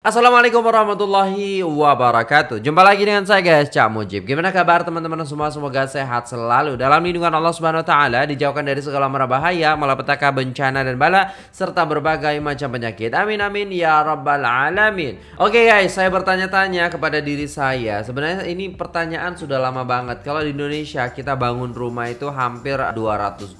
Assalamualaikum warahmatullahi wabarakatuh. Jumpa lagi dengan saya guys Cak Mujib. Gimana kabar teman-teman semua? Semoga sehat selalu. Dalam lindungan Allah subhanahu wa ta'ala Dijauhkan dari segala mara bahaya Malapetaka bencana dan bala Serta berbagai macam penyakit. Amin amin ya rabbal alamin. Oke guys saya bertanya-tanya kepada diri saya. Sebenarnya ini pertanyaan sudah lama banget. Kalau di Indonesia kita bangun rumah itu hampir 200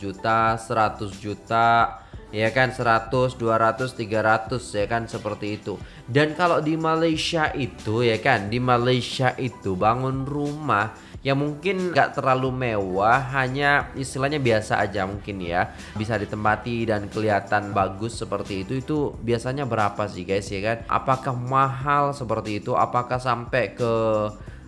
juta 100 juta ya kan 100 200 300 ya kan seperti itu. Dan kalau di Malaysia itu ya kan di Malaysia itu bangun rumah yang mungkin gak terlalu mewah hanya istilahnya biasa aja mungkin ya. Bisa ditempati dan kelihatan bagus seperti itu. Itu biasanya berapa sih guys ya kan? Apakah mahal seperti itu? Apakah sampai ke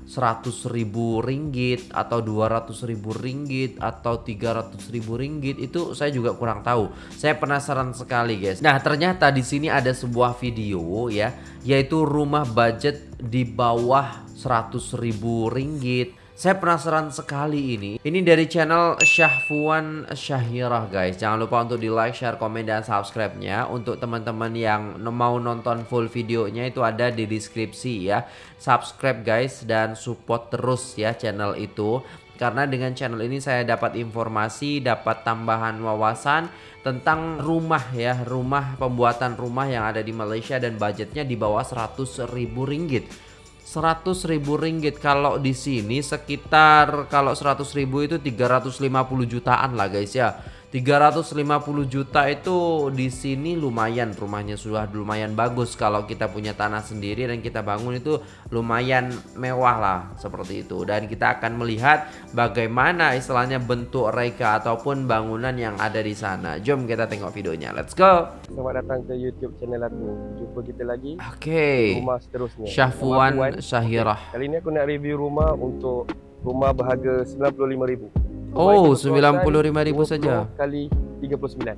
100 ribu ringgit atau 200 ribu ringgit atau 300 ribu ringgit itu saya juga kurang tahu. Saya penasaran sekali guys. Nah ternyata di sini ada sebuah video ya, yaitu rumah budget di bawah 100 ribu ringgit saya penasaran sekali ini. Ini dari channel Syahfuan Syahirah guys. Jangan lupa untuk di like, share, komen, dan subscribe-nya. Untuk teman-teman yang mau nonton full videonya itu ada di deskripsi ya. Subscribe guys dan support terus ya channel itu. Karena dengan channel ini saya dapat informasi, dapat tambahan wawasan tentang rumah ya. Rumah, pembuatan rumah yang ada di Malaysia dan budgetnya di bawah 100 ribu ringgit. 100 ribu ringgit. Kalau di sini sekitar kalau 100 ribu itu 350 jutaan lah guys ya 350 juta itu di sini lumayan rumahnya sudah lumayan bagus. Kalau kita punya tanah sendiri dan kita bangun itu lumayan mewah lah seperti itu. Dan kita akan melihat bagaimana istilahnya bentuk reka ataupun bangunan yang ada di sana. Jom kita tengok videonya. Let's go. Selamat datang ke YouTube channel aku. Jumpa kita lagi. Oke. Okay. rumah seterusnya. Syahfuan Syahirah. Kali ini aku nak review rumah untuk rumah berharga 95,000 Oh, 95 ribu saja. Kali 39.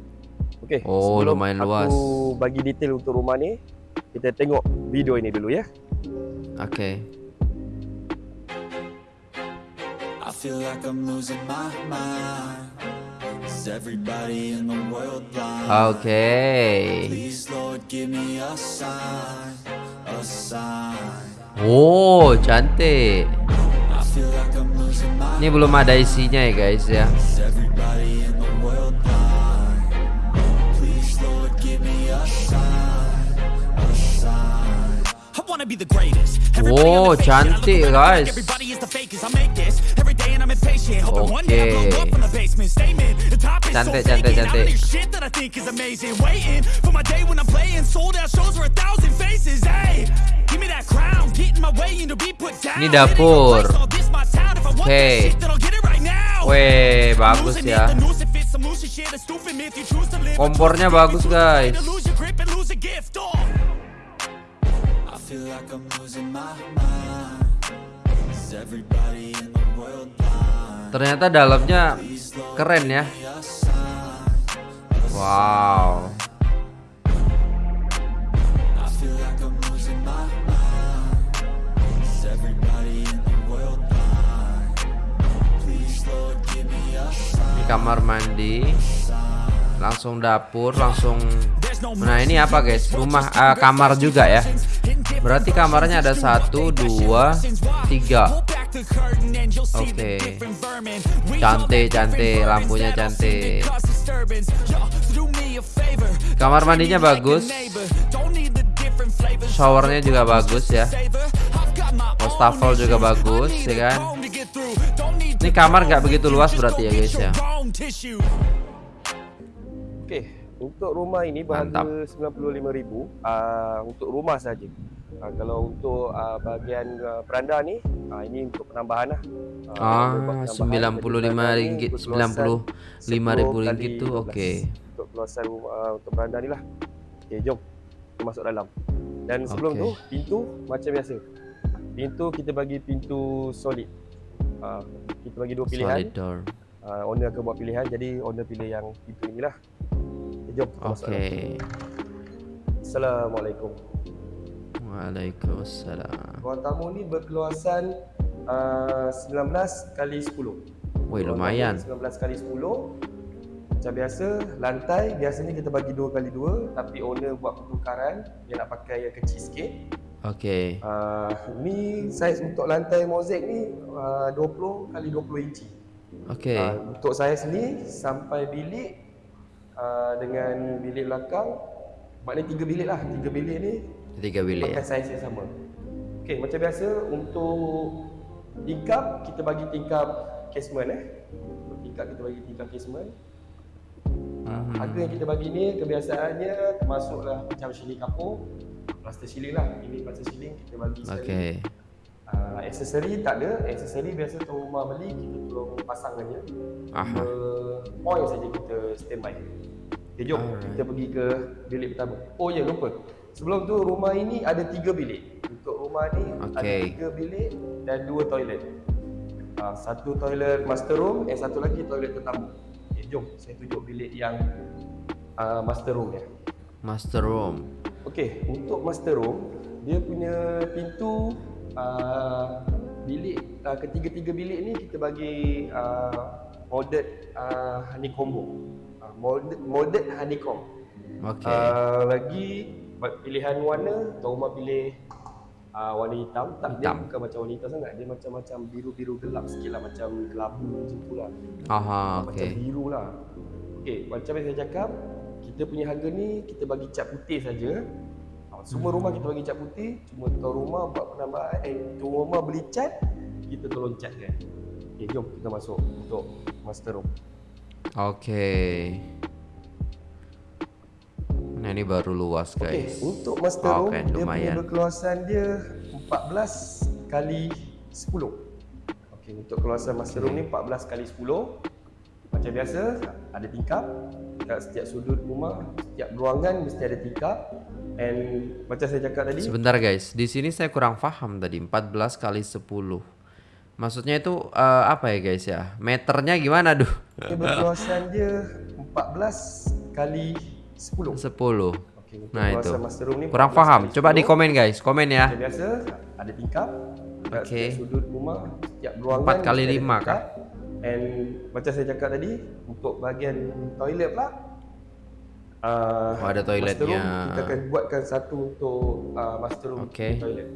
Okey. Oh, lumayan luas. Aku bagi detail untuk rumah ni. Kita tengok video ini dulu ya. Okey. Okay. Oh, cantik. Ini belum ada isinya ya guys ya. Wow, cantik guys. Okay. Cantik, cantik, cantik. Ini dapur. Okay. Weh, bagus ya. Kompornya bagus, guys. feel like I'm losing my mind. Is everybody in the world blind? Ternyata dalamnya keren ya. Wow. Ini kamar mandi langsung dapur langsung nah ini apa guys? Rumah uh, kamar juga ya? Berarti kamarnya ada satu dua tiga. Oke. Okay. cantik cantik. Lampunya cantik. Kamar mandinya bagus. Showernya juga bagus ya. Wastafel juga bagus ya kan? Ini kamar nggak begitu luas berarti ya guys ya. Oke, untuk rumah ini berharga 95,000 uh, untuk rumah saja. Uh, kalau untuk uh, bahagian uh, beranda ni, uh, ini untuk penambahan lah. Uh, ah, 95 ringgit, 95 ribu ringgit tu, okey. Untuk keluasan uh, untuk beranda ni lah. Okey, jom kita masuk dalam. Dan sebelum okay. tu, pintu macam biasa. Pintu kita bagi pintu solid. Uh, kita bagi dua pilihan. Solid door. Uh, owner akan buat pilihan jadi owner pilih yang itu inilah. Jom. Okey. Assalamualaikum. Waalaikumsalam. Ruang tamu ni berkeluasan uh, 19 kali 10. Woi lumayan. 19 kali 10. macam biasa lantai biasanya kita bagi dua kali dua tapi owner buat pertukaran dia nak pakai yang kecil sikit Okey. uh, ni saiz untuk lantai mozaik ni uh, 20 kali 20 inci Okey. uh, untuk saiz ni sampai bilik uh, dengan bilik belakang maknanya tiga bilik lah tiga bilik ni Tiga bilik pakai saiz yang sama Okey, macam biasa untuk tingkap kita bagi tingkap casement eh. Untuk tingkap kita bagi tingkap casement. Mhm. Harga yang kita bagi ni kebiasaannya termasuklah macam ceiling kapur, plaster ceiling lah. Ini plaster ceiling kita bagi sekali. Okey. Uh, aksesori tak ada. Aksesori biasa tuan rumah beli kita tolong pasang aja. Aha. Uh, point saja kita standby. Okay, jom Alright. kita pergi ke bilik pertama. Oh ya lupa. Sebelum tu rumah ini ada tiga bilik. Untuk rumah ni ada Okey. tiga bilik dan dua toilet. Uh, satu toilet master room dan satu lagi toilet tetamu. Okay, jom saya tunjuk bilik yang uh, master room ya. Master room. Okey, untuk master room dia punya pintu uh, bilik uh, ketiga-tiga bilik ni kita bagi uh, molded uh, honeycomb. Uh, molded molded honeycomb. Okey. Uh, lagi pilihan warna, tuan rumah pilih uh, warna hitam. Tak dia Hitam. bukan macam warna hitam sangat. Dia macam-macam biru-biru gelap sikit lah macam kelabu macam tu lah. Aha, Macam okey. biru lah. Okey, macam yang saya cakap, kita punya harga ni kita bagi cat putih saja. Ha, Semua rumah kita bagi cat putih, cuma tuan rumah buat penambahan eh tuan rumah beli cat, kita tolong catkan. Okey, jom kita masuk untuk master room. Okey. Nah, ini baru luas, guys. untuk master room Okey, dia punya lumayan. berkeluasan dia 14 kali 10. Okey, untuk keluasan master room ni 14 kali 10. Macam biasa, ada tingkap. Dekat setiap sudut rumah, setiap ruangan mesti ada tingkap. And macam saya cakap tadi, Sebentar, guys. Di sini saya kurang paham tadi 14 kali 10. Maksudnya itu eh, apa ya, guys ya? Meternya gimana, duh? dia berkeluasan dia 14 kali 10. 10. Okey, untuk Nah, itu. Kurang 14 paham. kali Coba 10. di komen, guys. Komen ya. Macam biasa, ada tingkap. Okey. sudut rumah, setiap ruangan. Empat kali mesti ada lima tingkap. And macam saya cakap tadi, untuk bahagian toilet pula, uh, Oh, ada toiletnya. Room, kita akan buatkan satu untuk uh, master room punya toilet.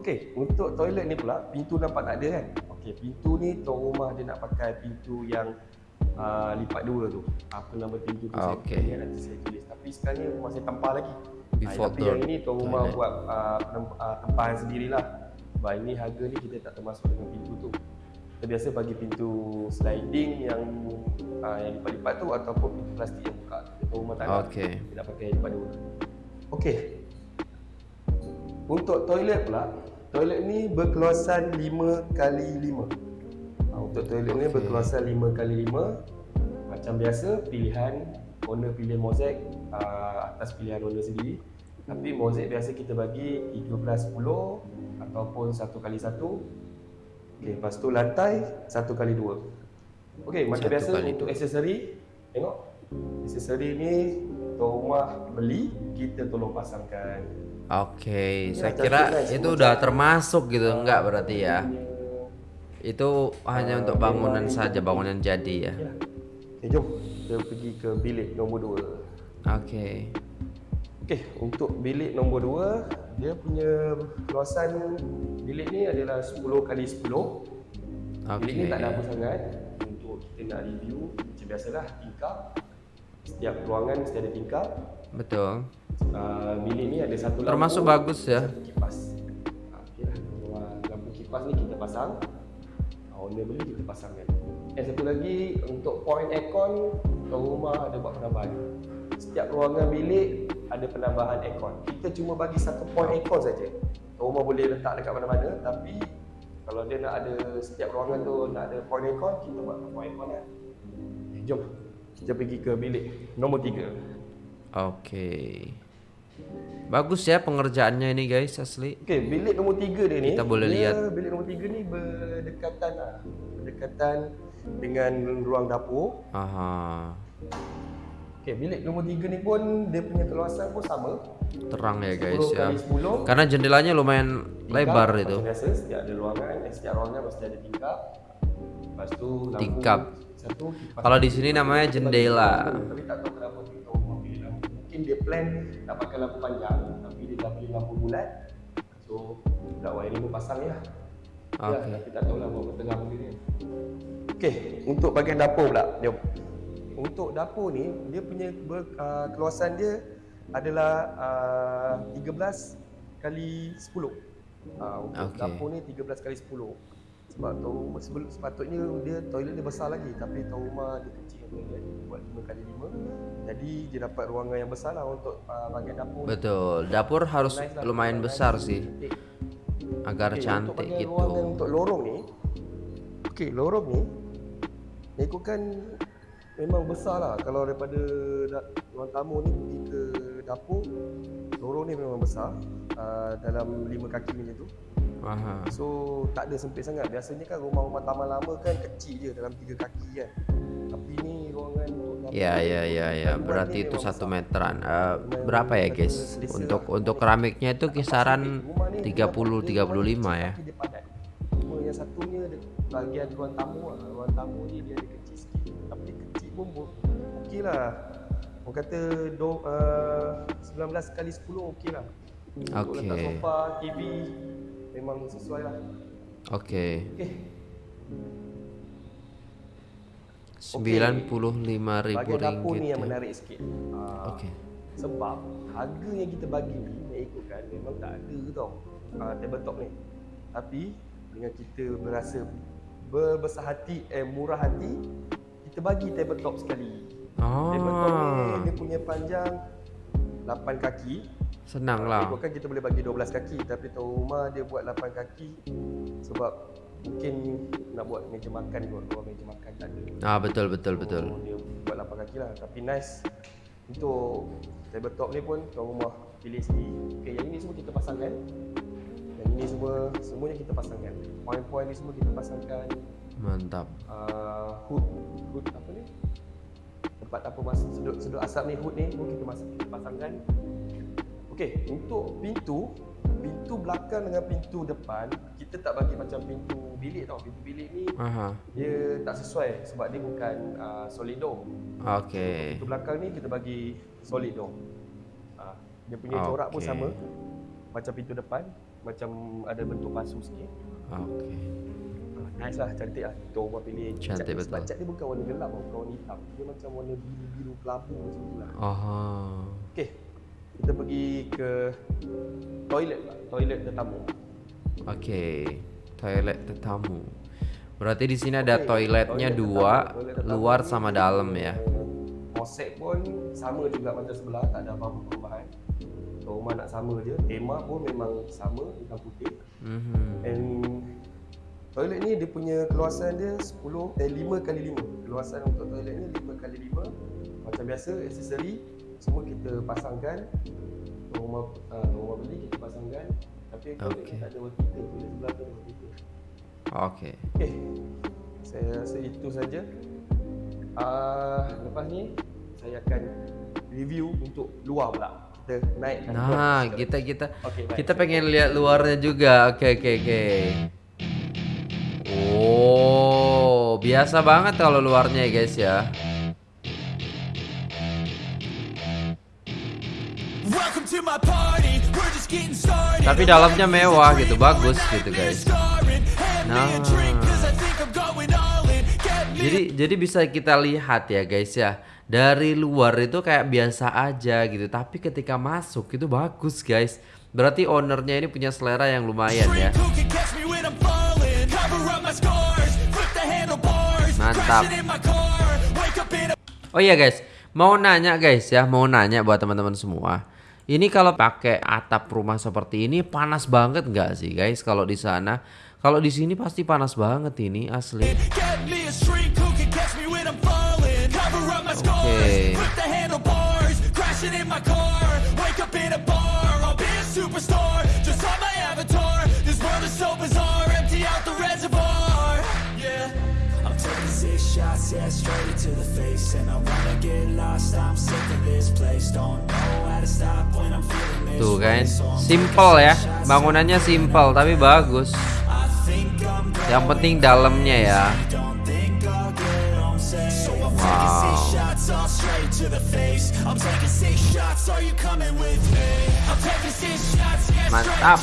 Okey, untuk toilet ni pula, pintu nampak tak ada kan? Okey, pintu ni tuan rumah dia nak pakai pintu yang uh, lipat dua tu. Apa nama pintu tu saya Okey. ingat nanti saya tulis. Tapi sekarang ni rumah saya tempah lagi. Before Ah, tapi yang ini tuan rumah buat uh, uh, tempahan sendirilah. Sebab ini harga ni kita tak termasuk dengan pintu tu. Kita biasa bagi pintu sliding yang uh, yang lipat-lipat tu ataupun pintu plastik yang buka. Tuan rumah tak ada. Okey. Kita nak pakai lipat dua. Okey. Untuk toilet pula, toilet ni berkeluasan 5 kali 5. Untuk toilet ni Okey. berkeluasan 5 kali 5. Macam biasa, pilihan owner pilih mozaik uh, atas pilihan owner sendiri. Tapi mozaik biasa kita bagi 13 10 ataupun 1 kali 1. Okey, lepas tu lantai 1 kali 2. Okey, macam Satu biasa untuk aksesori, tengok. Aksesori ni tuan rumah beli, kita tolong pasangkan. Oke, Ya, saya kira itu udah termasuk gitu, enggak berarti ya? Itu hanya untuk bangunan saja, bangunan jadi ya. Ya. Okay, jom kita pergi ke bilik nombor 2. Oke, Okey, untuk bilik nombor 2, dia punya keluasan bilik ni adalah 10 kali 10. Bilik ni Okey. tak ada apa sangat untuk kita nak review macam biasalah tingkap. Setiap ruangan mesti ada tingkap. betul. Uh, bilik ni ada satu lampu. Termasuk bagus ya. Kipas. Uh, Okeylah, lampu kipas ni kita pasang. Owner beli kita pasangkan. Dan satu lagi untuk point aircon, tuan rumah ada buat penambahan. Setiap ruangan bilik ada penambahan aircon. Kita cuma bagi satu point aircon saja. Rumah boleh letak dekat mana-mana tapi kalau dia nak ada setiap ruangan tu nak ada point aircon, kita buat point aircon lah. Okay, jom kita pergi ke bilik nombor 3. Oke. Bagus ya pengerjaannya ini guys asli. Okey, bilik nombor tiga dia ni. Kita boleh dia, lihat. Bilik nombor tiga ni berdekatan lah. Berdekatan dengan ruang dapur. Aha. Okey, bilik nombor tiga ni pun dia punya keluasan pun sama. Terang ya 10 guys ya. kali 10. Karena jendelanya lumayan Tingkap, lebar itu. biasa, setiap ada ruangan, eh, setiap ruangan mesti ada tingkap. Lepas tu lampu Tingkap. satu Kalau di sini namanya jendela. Tapi tak tahu kenapa dia plan nak pakai lampu panjang tapi dia dah beli lampu bulat. So budak wiring pun pasang ya. Okey. Ya, tapi tak tahulah bawa tengah benda ni. Okey, untuk bahagian dapur pula. Jom. Untuk dapur ni dia punya ber, uh, keluasan dia adalah uh, 13 kali 10. Uh, untuk Okey. dapur ni 13 kali 10. Sebab tahu sebelum sepatutnya dia toilet dia besar lagi tapi tahu rumah dia kecil toilet dia buat 5 kali 5. Jadi dia dapat ruangan yang besar lah untuk uh, bahagian dapur. ni. Betul. Dapur harus Nice lah, lumayan besar cantik. sih agar Okey, cantik untuk gitu. ruangan untuk lorong ni Okey, lorong ni Ikutkan memang besar lah Kalau daripada da- ruang tamu ni pergi ke dapur Lorong ni memang besar uh, Dalam lima kaki macam tu Aha. So tak ada sempit sangat Biasanya kan rumah-rumah taman lama kan kecil je dalam tiga kaki kan Tapi ni ruangan Ya ya ya ya. Ni Berarti itu satu meteran. Eh, Lumayan berapa ya guys? Untuk untuk keramiknya itu kisaran Rumah ni 30 dia dapat- 35 dia ya. Cuma yang satunya dia bahagian ruang tamu lah. Ruang tamu ni dia ada kecil sikit. Tapi kecil pun bo- okey lah. Orang kata do, uh, 19 kali 10 okey lah. Untuk Okey. letak sofa, TV memang sesuai lah. Oke. Okey. 95.000 Bahagian dapur ringgit. ni yang ya. menarik sikit. Uh, Okey. Sebab harga yang kita bagi ni yang ikutkan memang tak ada tau uh, tabletop ni. Tapi dengan kita berasa berbesar hati eh murah hati kita bagi tabletop sekali. Tabletop ni dia punya panjang 8 kaki. Senang lah. Ikutkan kita boleh bagi 12 kaki tapi tahu rumah dia buat 8 kaki sebab mungkin nak buat meja makan kot. Kalau meja makan tak ada. Ah betul betul betul. So, dia buat 8 kaki lah Tapi nice Untuk tabletop ni pun tuan rumah pilih sendiri Okay yang ini semua kita pasangkan Yang ini semua Semuanya kita pasangkan Point-point ni semua kita pasangkan Mantap. uh, Hood Hood apa ni Tempat apa mas sedut, sedut asap ni Hood ni pun kita, masuk, kita pasangkan Okay Untuk pintu Pintu belakang dengan pintu depan Kita tak bagi macam pintu bilik tau Pintu bilik ni Aha. dia tak sesuai sebab dia bukan uh, solid door. Oke. Pintu belakang ni kita bagi solid door. Uh, dia punya Okey. corak pun sama macam pintu depan, macam ada bentuk pasu sikit. Oke. Uh, nice lah, cantik lah. Kita rumah pilih Cantik cat, betul. Sebab cat dia bukan warna gelap tau, bukan warna hitam. Dia macam warna biru-biru kelabu macam tu lah. Oh. Okay, kita pergi ke toilet lah. Toilet tetamu. Oke. Toilet tetamu. Berarti di sini ada Okey, toiletnya toilet dua, tetamu. Toilet tetamu luar sama dalam ya. Konsep pun sama juga macam sebelah, tak ada apa-apa perubahan. So, rumah nak sama je. Tema pun memang sama, hitam putih. Mhm. And toilet ni dia punya keluasan dia 10 eh 5 kali 5. Keluasan untuk toilet ni 5 kali 5. Macam biasa aksesori semua kita pasangkan. Rumah uh, rumah beli kita pasangkan. Tapi Okey. ni tak ada water Toilet sebelah tu ada water Oke. Okey. Saya rasa itu saja. Ah, lepas ni saya akan review untuk luar pula. Kita naik Nah, kita kita Okey, baik. kita pengen lihat luarnya juga. Oke oke oke. Oh, biasa banget kalau luarnya ya guys ya. Tapi dalamnya mewah gitu, bagus gitu guys. Nah. Jadi jadi bisa kita lihat ya guys ya. Dari luar itu kayak biasa aja gitu, tapi ketika masuk itu bagus guys. Berarti ownernya ini punya selera yang lumayan ya. Mantap. Oh iya guys, mau nanya guys ya, mau nanya buat teman-teman semua. Ini kalau pakai atap rumah seperti ini panas banget nggak sih guys kalau di sana? Kalau di sini pasti panas banget ini asli. Okay. Yeah, straight to the face And I wanna get lost, I'm sick of this place. Don't know how to stop when I'm feeling this Tuh kan, so I'm simple ya, bangunannya simple tapi bagus. Yang penting dalamnya ya. All straight to the face. I'm taking six shots, are you coming with me? I'm taking six shots, yeah, Mantap.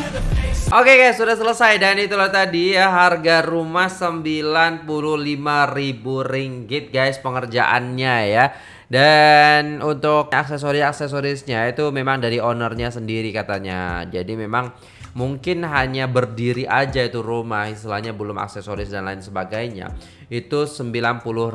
Oke guys, sudah selesai dan itulah tadi ya harga rumah 95.000 ringgit guys pengerjaannya ya. Dan untuk aksesoris-aksesorisnya itu memang dari ownernya sendiri katanya. Jadi memang mungkin hanya berdiri aja itu rumah istilahnya belum aksesoris dan lain sebagainya. Itu 95.000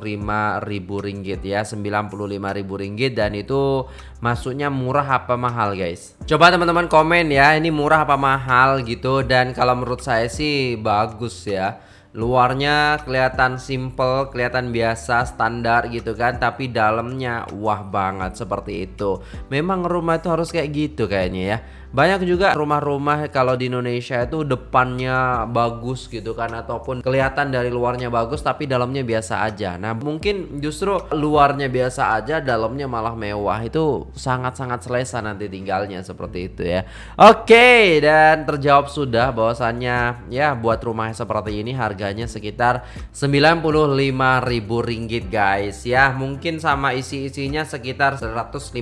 ringgit ya 95.000 ringgit dan itu masuknya murah apa mahal guys? Coba teman-teman komen ya ini murah apa mahal gitu. Dan kalau menurut saya sih bagus ya. Luarnya kelihatan simple, kelihatan biasa, standar gitu kan, tapi dalamnya wah banget seperti itu. Memang rumah itu harus kayak gitu kayaknya ya. Banyak juga rumah-rumah kalau di Indonesia itu depannya bagus gitu kan ataupun kelihatan dari luarnya bagus tapi dalamnya biasa aja. Nah, mungkin justru luarnya biasa aja, dalamnya malah mewah. Itu sangat-sangat selesa nanti tinggalnya seperti itu ya. Oke, dan terjawab sudah bahwasannya ya buat rumah seperti ini harganya sekitar 95.000 ringgit guys ya. Mungkin sama isi-isinya sekitar 150.000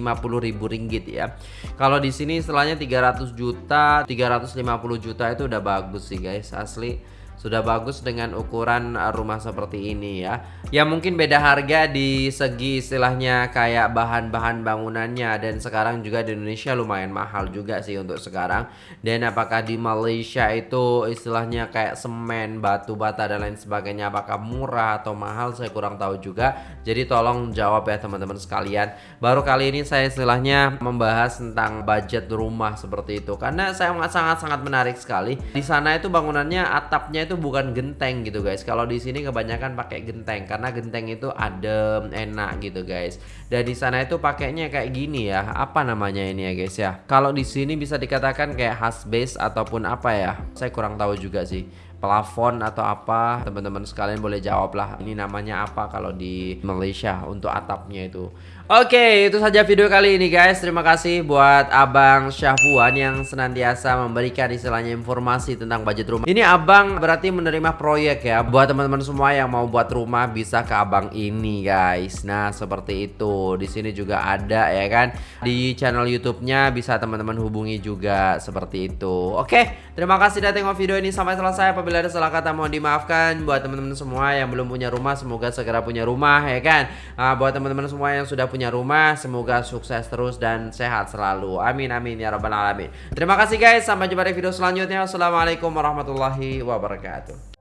ringgit ya. Kalau di sini istilahnya 300 juta 350 juta itu udah bagus sih guys asli sudah bagus dengan ukuran uh, rumah seperti ini ya. Ya mungkin beda harga di segi istilahnya kayak bahan-bahan bangunannya. Dan sekarang juga di Indonesia lumayan mahal juga sih untuk sekarang. Dan apakah di Malaysia itu istilahnya kayak semen batu bata dan lain sebagainya apakah murah atau mahal? Saya kurang tahu juga. Jadi tolong jawab ya teman-teman sekalian. Baru kali ini saya istilahnya membahas tentang budget rumah seperti itu. Karena saya sangat-sangat menarik sekali. Di sana itu bangunannya atapnya itu bukan genteng gitu guys. Kalau di sini kebanyakan pakai genteng karena genteng itu adem, enak gitu guys. Dan di sana itu pakainya kayak gini ya. Apa namanya ini ya guys ya? Kalau di sini bisa dikatakan kayak house base ataupun apa ya? Saya kurang tahu juga sih. Plafon atau apa? Teman-teman sekalian boleh jawab lah. Ini namanya apa kalau di Malaysia untuk atapnya itu. Oke itu saja video kali ini guys. Terima kasih buat abang Syahfuan yang senantiasa memberikan istilahnya informasi tentang budget rumah. Ini abang berarti menerima proyek ya. Buat teman-teman semua yang mau buat rumah bisa ke abang ini guys. Nah seperti itu di sini juga ada ya kan? Di channel YouTube-nya bisa teman-teman hubungi juga seperti itu. Oke terima kasih sudah tengok video ini sampai selesai. Apabila ada salah kata mohon dimaafkan. Buat teman-teman semua yang belum punya rumah semoga segera punya rumah ya kan? Uh, buat teman-teman semua yang sudah punya rumah semoga sukses terus dan sehat selalu. Amin amin ya rabbal alamin. Terima kasih guys. Sampai jumpa di video selanjutnya. Wassalamualaikum warahmatullahi wabarakatuh